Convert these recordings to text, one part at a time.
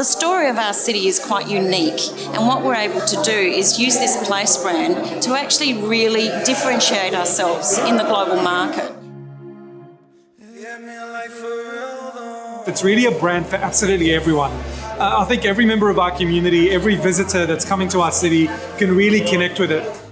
The story of our city is quite unique, and what we're able to do is use this place brand to actually really differentiate ourselves in the global market. It's really a brand for absolutely everyone. Uh, I think every member of our community, every visitor that's coming to our city can really connect with it.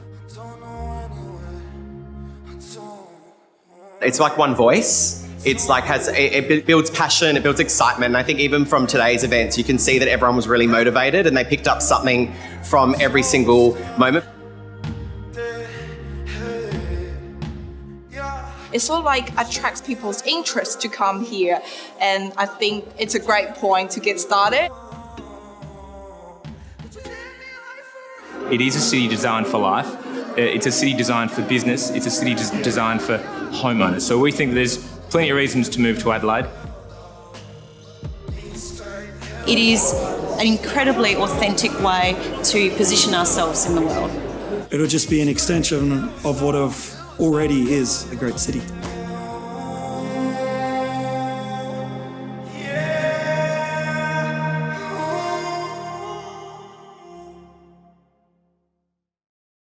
It's like one voice. It's like has it, it builds passion, it builds excitement. And I think even from today's events, you can see that everyone was really motivated and they picked up something from every single moment. it sort of like attracts people's interest to come here and I think it's a great point to get started. It is a city designed for life. Uh, It's a city designed for business. It's a city des- designed for homeowners. So we think there's plenty of reasons to move to Adelaide. It is an incredibly authentic way to position ourselves in the world. It'll just be an extension of what of already is a great city.